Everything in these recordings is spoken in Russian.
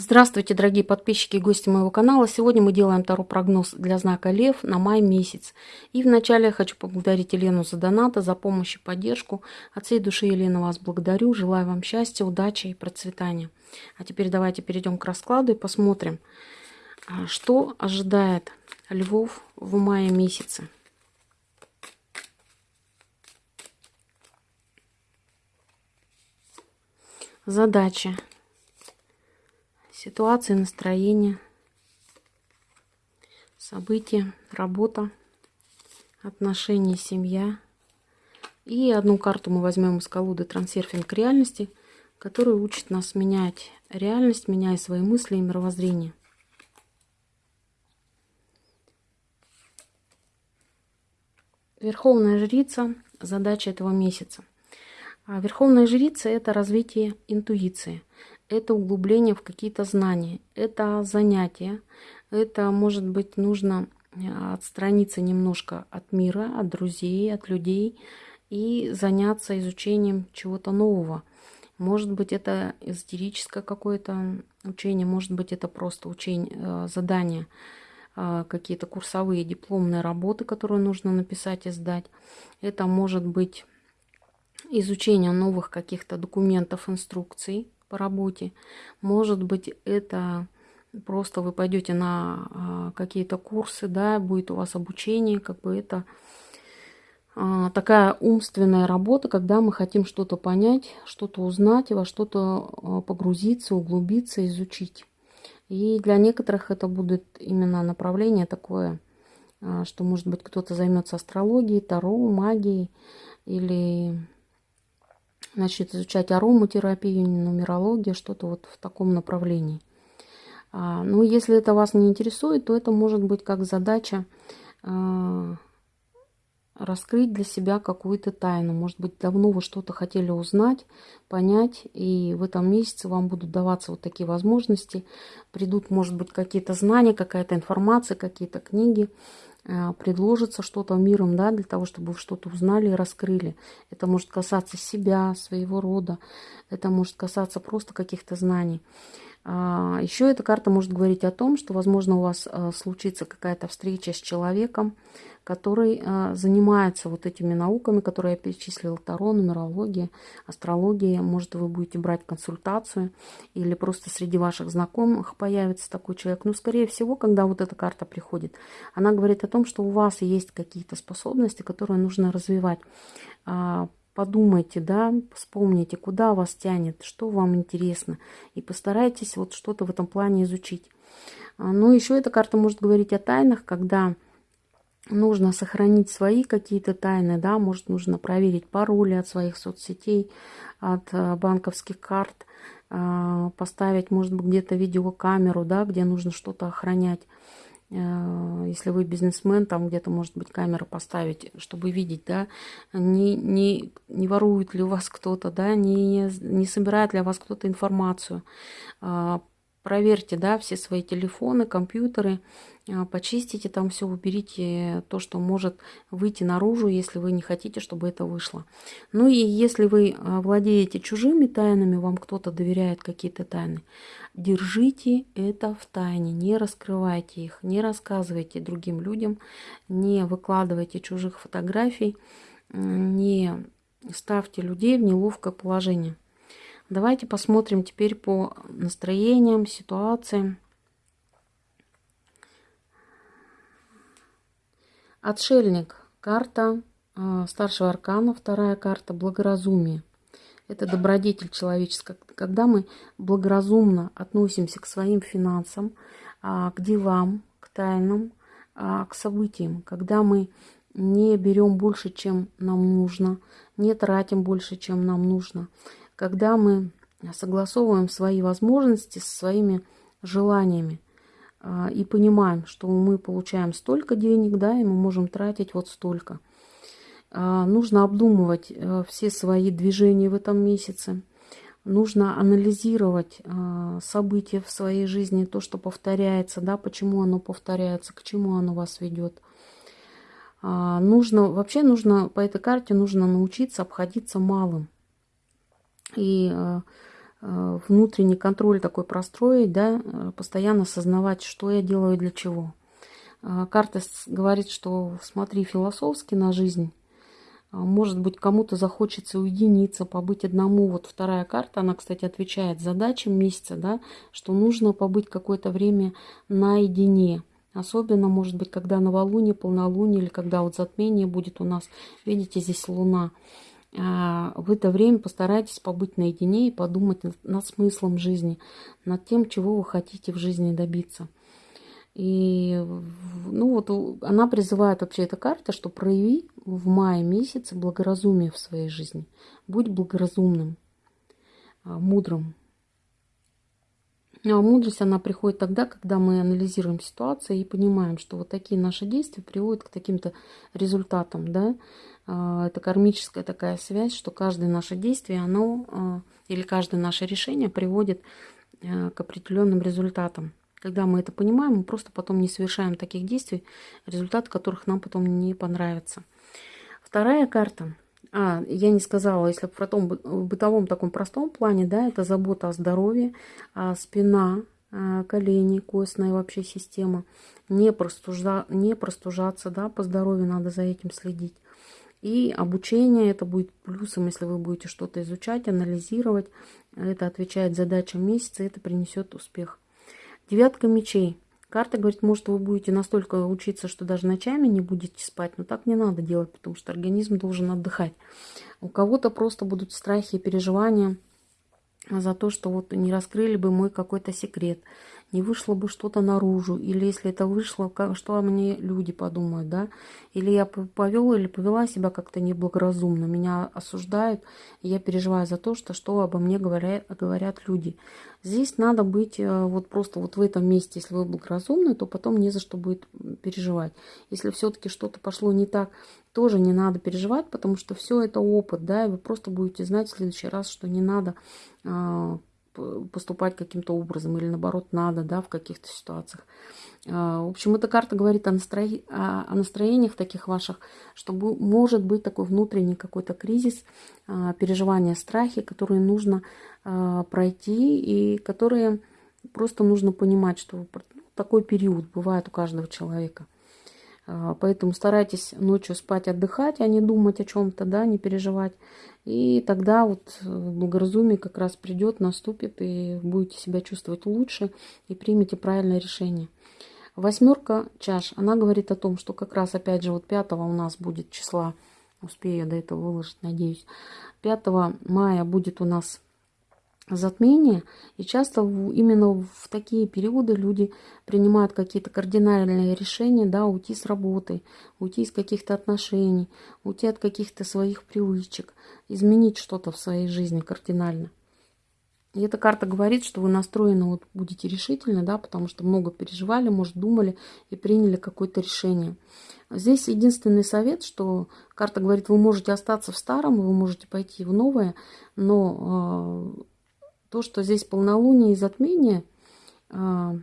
Здравствуйте, дорогие подписчики и гости моего канала. Сегодня мы делаем второй прогноз для знака Лев на май месяц. И вначале я хочу поблагодарить Елену за донаты, за помощь и поддержку. От всей души, Елена, вас благодарю. Желаю вам счастья, удачи и процветания. А теперь давайте перейдем к раскладу и посмотрим, а, что ожидает львов в мае месяце. Задача ситуации, настроение, события, работа, отношения, семья. И одну карту мы возьмем из колоды «Трансерфинг реальности», которая учит нас менять реальность, меняя свои мысли и мировоззрение. Верховная жрица – задача этого месяца. А Верховная жрица – это развитие интуиции это углубление в какие-то знания, это занятие, это может быть нужно э, отстраниться немножко от мира, от друзей, от людей и заняться изучением чего-то нового. Может быть, это эзотерическое какое-то учение, может быть, это просто учение, э, задание, э, какие-то курсовые дипломные работы, которые нужно написать и сдать. Это может быть изучение новых каких-то документов, инструкций, по работе. Может быть, это просто вы пойдете на а, какие-то курсы, да, будет у вас обучение, как бы это а, такая умственная работа, когда мы хотим что-то понять, что-то узнать, во что-то а, погрузиться, углубиться, изучить. И для некоторых это будет именно направление такое, что, может быть, кто-то займется астрологией, таро, магией или начнет изучать ароматерапию, нумерологию, что-то вот в таком направлении. А, ну, если это вас не интересует, то это может быть как задача а, раскрыть для себя какую-то тайну. Может быть, давно вы что-то хотели узнать, понять, и в этом месяце вам будут даваться вот такие возможности. Придут, может быть, какие-то знания, какая-то информация, какие-то книги, предложится что-то миром, да, для того, чтобы вы что-то узнали и раскрыли. Это может касаться себя, своего рода, это может касаться просто каких-то знаний. А, Еще эта карта может говорить о том, что, возможно, у вас э, случится какая-то встреча с человеком, который э, занимается вот этими науками, которые я перечислила, Таро, нумерология, астрология. Может, вы будете брать консультацию или просто среди ваших знакомых появится такой человек. Но, скорее всего, когда вот эта карта приходит, она говорит о том, что у вас есть какие-то способности, которые нужно развивать. А, подумайте, да, вспомните, куда вас тянет, что вам интересно, и постарайтесь вот что-то в этом плане изучить. А, ну, еще эта карта может говорить о тайнах, когда нужно сохранить свои какие-то тайны, да, может нужно проверить пароли от своих соцсетей, от э, банковских карт, э, поставить, может быть, где-то видеокамеру, да, где нужно что-то охранять. Э, если вы бизнесмен, там где-то, может быть, камера поставить, чтобы видеть, да, не, не, не ворует ли у вас кто-то, да, не, не собирает ли у вас кто-то информацию проверьте, да, все свои телефоны, компьютеры, а, почистите там все, уберите то, что может выйти наружу, если вы не хотите, чтобы это вышло. Ну и если вы а, владеете чужими тайнами, вам кто-то доверяет какие-то тайны, держите это в тайне, не раскрывайте их, не рассказывайте другим людям, не выкладывайте чужих фотографий, не ставьте людей в неловкое положение. Давайте посмотрим теперь по настроениям, ситуациям. Отшельник. Карта э, старшего аркана. Вторая карта благоразумие. Это добродетель человеческая. Когда мы благоразумно относимся к своим финансам, э, к делам, к тайнам, э, к событиям. Когда мы не берем больше, чем нам нужно, не тратим больше, чем нам нужно когда мы согласовываем свои возможности со своими желаниями а, и понимаем, что мы получаем столько денег, да, и мы можем тратить вот столько. А, нужно обдумывать э, все свои движения в этом месяце. Нужно анализировать а, события в своей жизни, то, что повторяется, да, почему оно повторяется, к чему оно вас ведет. Нужно, вообще нужно, по этой карте нужно научиться обходиться малым. И э, э, внутренний контроль такой простроить, да, э, постоянно осознавать, что я делаю для чего. А, карта говорит, что смотри философски на жизнь. А, может быть, кому-то захочется уединиться, побыть одному. Вот вторая карта, она, кстати, отвечает задачам месяца, да, что нужно побыть какое-то время наедине. Особенно, может быть, когда новолуние, полнолуние или когда вот затмение будет у нас. Видите, здесь луна. А, в это время постарайтесь побыть наедине и подумать над смыслом жизни, над тем, чего вы хотите в жизни добиться. И ну вот она призывает вообще эта карта, что прояви в мае месяце благоразумие в своей жизни. Будь благоразумным, а, мудрым. Ну, а мудрость, она приходит тогда, когда мы анализируем ситуацию и понимаем, что вот такие наши действия приводят к таким-то результатам, да. А, это кармическая такая связь, что каждое наше действие, оно а, или каждое наше решение приводит к определенным результатам. Когда мы это понимаем, мы просто потом не совершаем таких действий, результат которых нам потом не понравится. Вторая карта. А, я не сказала, если в, том, в бытовом таком простом плане, да, это забота о здоровье, а спина, а, колени, костная вообще система. Не, простужа, не простужаться, да, по здоровью надо за этим следить. И обучение, это будет плюсом, если вы будете что-то изучать, анализировать. Это отвечает задачам месяца, это принесет успех. Девятка мечей. Карта говорит, может, вы будете настолько учиться, что даже ночами не будете спать, но так не надо делать, потому что организм должен отдыхать. У кого-то просто будут страхи и переживания за то, что вот не раскрыли бы мой какой-то секрет не вышло бы что-то наружу, или если это вышло, как, что о мне люди подумают, да, или я повел или повела себя как-то неблагоразумно, меня осуждают, я переживаю за то, что что обо мне говорят, говорят люди. Здесь надо быть э, вот просто вот в этом месте, если вы благоразумны, то потом не за что будет переживать. Если все-таки что-то пошло не так, тоже не надо переживать, потому что все это опыт, да, и вы просто будете знать в следующий раз, что не надо а, поступать каким-то образом или наоборот надо, да, в каких-то ситуациях. А, в общем, эта карта говорит о, настрои... о настроениях таких ваших, что может быть такой внутренний какой-то кризис, а, переживания, страхи, которые нужно а, пройти и которые просто нужно понимать, что такой период бывает у каждого человека. Поэтому старайтесь ночью спать, отдыхать, а не думать о чем-то, да, не переживать. И тогда вот э, благоразумие как раз придет, наступит, и будете себя чувствовать лучше, и примете правильное решение. Восьмерка чаш, она говорит о том, что как раз опять же вот 5 у нас будет числа, успею до этого выложить, надеюсь, 5 мая будет у нас затмение, и часто именно в такие периоды люди принимают какие-то кардинальные решения, да, уйти с работы, уйти из каких-то отношений, уйти от каких-то своих привычек, изменить что-то в своей жизни кардинально. И эта карта говорит, что вы настроены вот будете решительно, да, потому что много переживали, может, думали и приняли какое-то решение. Здесь единственный совет, что карта говорит, вы можете остаться в старом, вы можете пойти в новое, но а, то, что здесь полнолуние и затмение, а,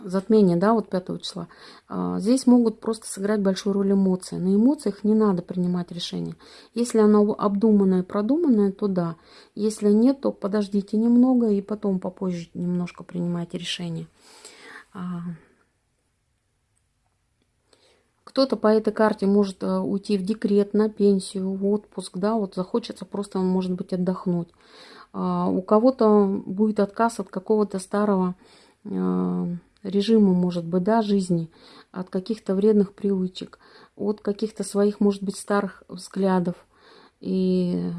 затмение, да, вот 5 числа, а, здесь могут просто сыграть большую роль эмоции. На эмоциях не надо принимать решение. Если оно обдуманное, продуманное, то да. Если нет, то подождите немного и потом попозже немножко принимайте решение. А, кто-то по этой карте может э, уйти в декрет, на пенсию, в отпуск, да, вот захочется просто, может быть, отдохнуть. А, у кого-то будет отказ от какого-то старого а, режима, может быть, да, жизни, от каких-то вредных привычек, от каких-то своих, может быть, старых взглядов и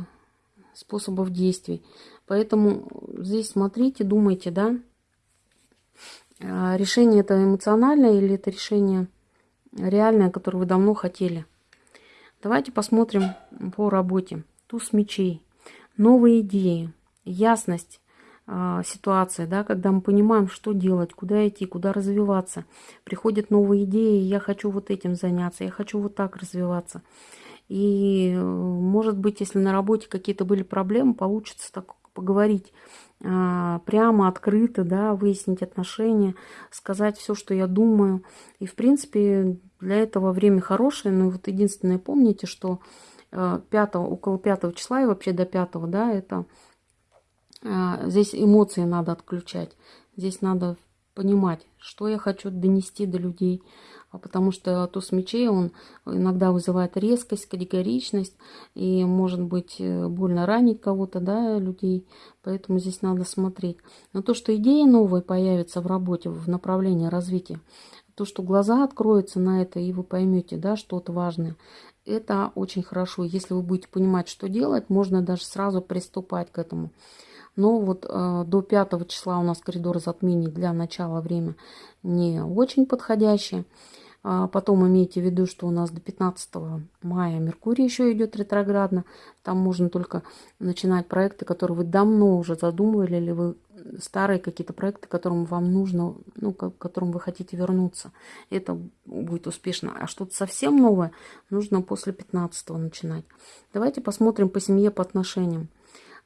способов действий. Поэтому здесь смотрите, думайте, да, а, решение это эмоциональное или это решение реальное, которое вы давно хотели. Давайте посмотрим по работе. Туз мечей. Новые идеи ясность э, ситуации, да, когда мы понимаем, что делать, куда идти, куда развиваться. Приходят новые идеи, я хочу вот этим заняться, я хочу вот так развиваться. И, э, может быть, если на работе какие-то были проблемы, получится так поговорить э, прямо, открыто, да, выяснить отношения, сказать все, что я думаю. И, в принципе, для этого время хорошее. Но вот единственное, помните, что 5, около 5 числа и вообще до 5, да, это а, здесь эмоции надо отключать. Здесь надо понимать, что я хочу донести до людей. А потому что туз мечей, он иногда вызывает резкость, категоричность, и может быть э, больно ранить кого-то, да, людей. Поэтому здесь надо смотреть. Но то, что идеи новые появятся в работе, в направлении развития, то, что глаза откроются на это, и вы поймете, да, что-то важное, это очень хорошо. Если вы будете понимать, что делать, можно даже сразу приступать к этому. Но вот э, до 5 числа у нас коридор затмений для начала время не очень подходящее. А потом имейте в виду, что у нас до 15 мая Меркурий еще идет ретроградно. Там можно только начинать проекты, которые вы давно уже задумывали, или вы старые какие-то проекты, которым вам нужно, ну, к которым вы хотите вернуться. Это будет успешно. А что-то совсем новое нужно после 15 начинать. Давайте посмотрим по семье, по отношениям.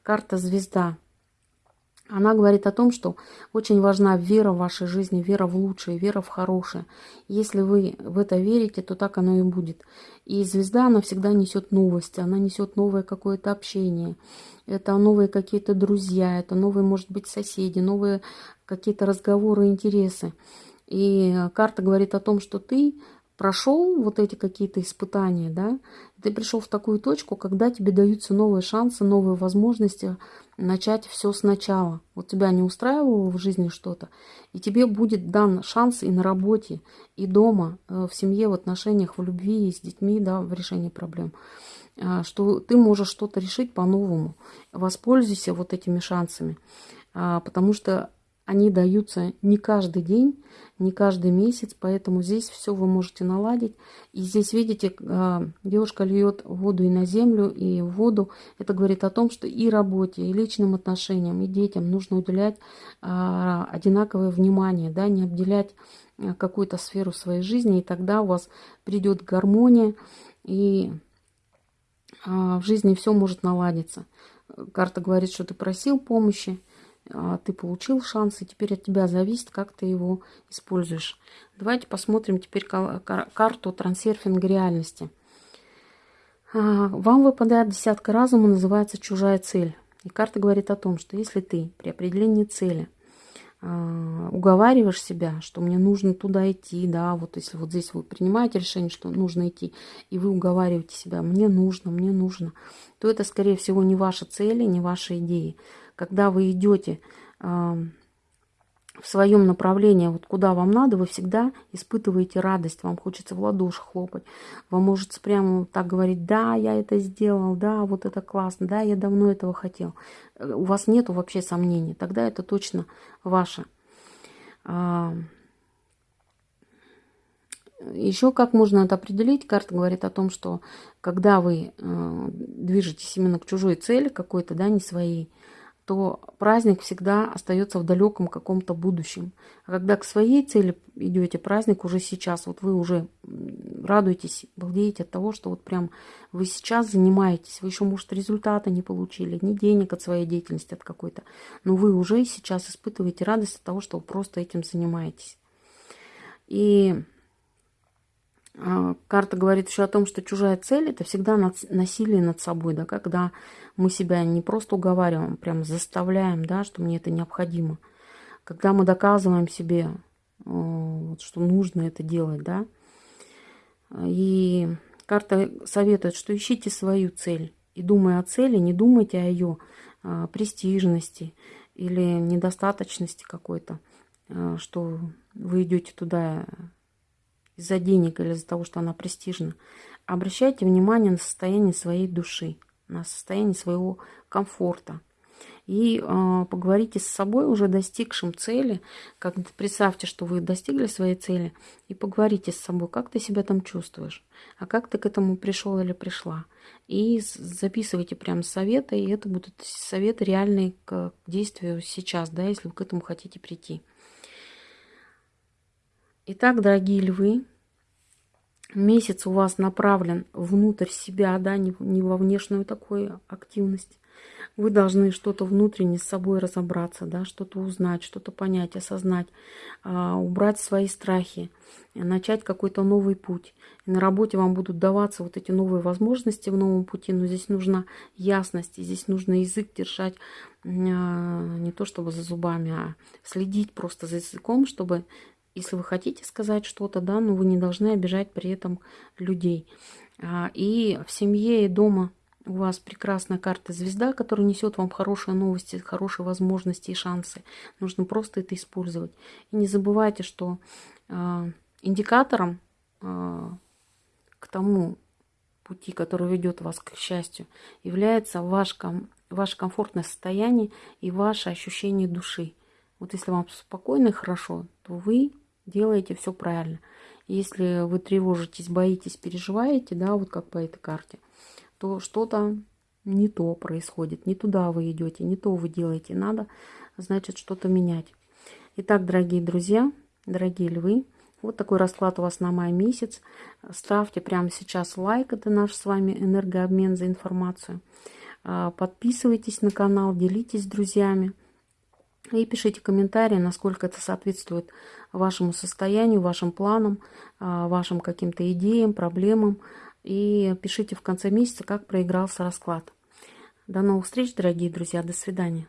Карта звезда. Она говорит о том, что очень важна вера в вашей жизни, вера в лучшее, вера в хорошее. Если вы в это верите, то так оно и будет. И звезда, она всегда несет новости, она несет новое какое-то общение. Это новые какие-то друзья, это новые, может быть, соседи, новые какие-то разговоры, интересы. И карта говорит о том, что ты прошел вот эти какие-то испытания, да, ты пришел в такую точку, когда тебе даются новые шансы, новые возможности начать все сначала. Вот тебя не устраивало в жизни что-то, и тебе будет дан шанс и на работе, и дома, э, в семье, в отношениях, в любви, с детьми, да, в решении проблем а, что ты можешь что-то решить по-новому. Воспользуйся вот этими шансами, а, потому что они даются не каждый день, не каждый месяц, поэтому здесь все вы можете наладить. И здесь, видите, а, девушка льет воду и на землю, и в воду. Это говорит о том, что и работе, и личным отношениям, и детям нужно уделять а, одинаковое внимание, да, не обделять а, какую-то сферу своей жизни, и тогда у вас придет гармония, и в жизни все может наладиться. Карта говорит, что ты просил помощи, а, ты получил шанс, и теперь от тебя зависит, как ты его используешь. Давайте посмотрим теперь карту трансерфинга реальности. А, вам выпадает десятка разума, называется «Чужая цель». И карта говорит о том, что если ты при определении цели а, уговариваешь себя, что мне нужно туда идти, да, вот если вот здесь вы принимаете решение, что нужно идти, и вы уговариваете себя, мне нужно, мне нужно, то это, скорее всего, не ваши цели, не ваши идеи когда вы идете в своем направлении, вот куда вам надо, вы всегда испытываете радость, вам хочется в ладоши хлопать, вам может прямо так говорить, да, я это сделал, да, вот это классно, да, я давно этого хотел. Э, у вас нету вообще сомнений, тогда это точно ваше. Еще как можно это определить? Карта говорит о том, что когда вы э, движетесь именно к чужой цели какой-то, да, не своей, то праздник всегда остается в далеком каком-то будущем. А когда к своей цели идете, праздник уже сейчас. Вот вы уже радуетесь, балдеете от того, что вот прям вы сейчас занимаетесь. Вы еще, может, результата не получили, ни денег от своей деятельности, от какой-то. Но вы уже сейчас испытываете радость от того, что вы просто этим занимаетесь. И карта говорит еще о том, что чужая цель – это всегда насилие над собой, да, когда мы себя не просто уговариваем, прям заставляем, да, что мне это необходимо. Когда мы доказываем себе, что нужно это делать, да. И карта советует, что ищите свою цель. И думая о цели, не думайте о ее а, престижности или недостаточности какой-то, а, что вы идете туда из-за денег или из-за того, что она престижна. Обращайте внимание на состояние своей души, на состояние своего комфорта. И э, поговорите с собой, уже достигшим цели. Как представьте, что вы достигли своей цели, и поговорите с собой, как ты себя там чувствуешь, а как ты к этому пришел или пришла. И записывайте прям советы, и это будут советы реальные к действию сейчас, да, если вы к этому хотите прийти. Итак, дорогие львы, месяц у вас направлен внутрь себя, да, не, не во внешнюю такую активность. вы должны что-то внутренне с собой разобраться, да, что-то узнать, что-то понять, осознать, а, убрать свои страхи, начать какой-то новый путь. И на работе вам будут даваться вот эти новые возможности в новом пути, но здесь нужна ясность, здесь нужно язык держать а, не то чтобы за зубами, а следить просто за языком, чтобы, если вы хотите сказать что-то, да, но вы не должны обижать при этом людей. А, и в семье и дома у вас прекрасная карта звезда, которая несет вам хорошие новости, хорошие возможности и шансы. Нужно просто это использовать. И не забывайте, что э, индикатором э, к тому пути, который ведет вас к счастью, является ваш, ком, ваше комфортное состояние и ваше ощущение души. Вот если вам спокойно и хорошо, то вы делаете все правильно. Если вы тревожитесь, боитесь, переживаете, да, вот как по этой карте, то что-то не то происходит, не туда вы идете, не то вы делаете. Надо, значит, что-то менять. Итак, дорогие друзья, дорогие львы, вот такой расклад у вас на май месяц. Ставьте прямо сейчас лайк, это наш с вами энергообмен за информацию. А, подписывайтесь на канал, делитесь с друзьями. И пишите комментарии, насколько это соответствует вашему состоянию, вашим планам, а, вашим каким-то идеям, проблемам. И пишите в конце месяца, как проигрался расклад. До новых встреч, дорогие друзья. До свидания.